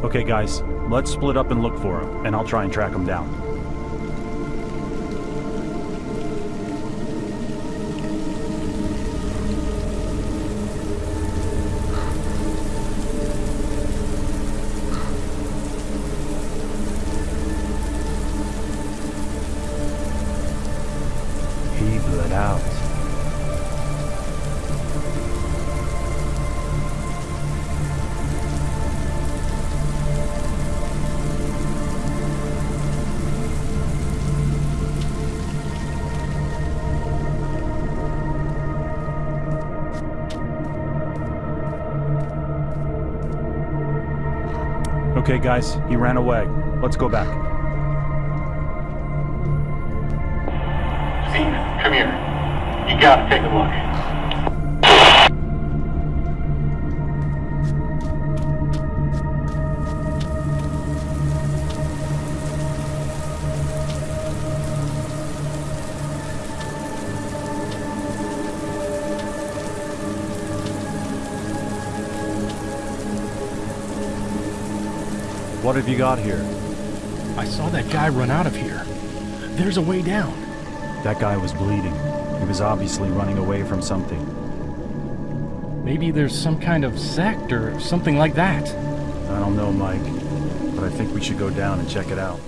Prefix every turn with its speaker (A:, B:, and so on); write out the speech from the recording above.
A: Okay, guys, let's split up and look for him, and I'll try and track him down. He bled out. Okay, guys, he ran away. Let's go back.
B: Steve, come here. You gotta take a look.
A: What have you got here?
C: I saw that guy run out of here. There's a way down.
A: That guy was bleeding. He was obviously running away from something.
C: Maybe there's some kind of sect or something like that.
A: I don't know, Mike, but I think we should go down and check it out.